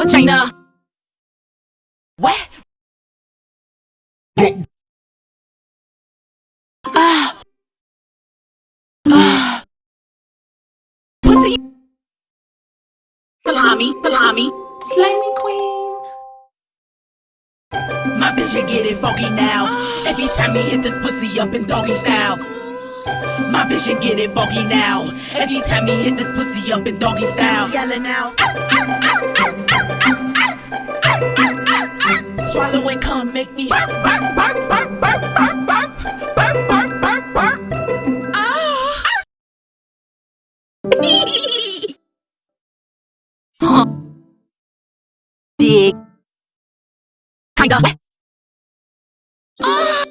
Vagina. What? Ah. Ah. Pussy. Salami, salami. Slimy queen. My vision get it funky now. Every time he hit this pussy up in doggy style. My vision get it funky now. Every time he hit this pussy up in doggy style. Yelling out. Swallow and come make me bark, bark, bark, bark, bark, bark, bark, bark, bark, bark. Ah. huh. Dig. Kinda. Ah.